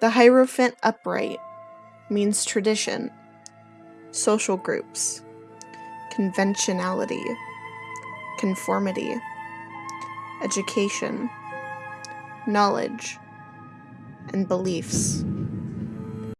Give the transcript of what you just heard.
The Hierophant upright means tradition, social groups, conventionality, conformity, education, knowledge, and beliefs.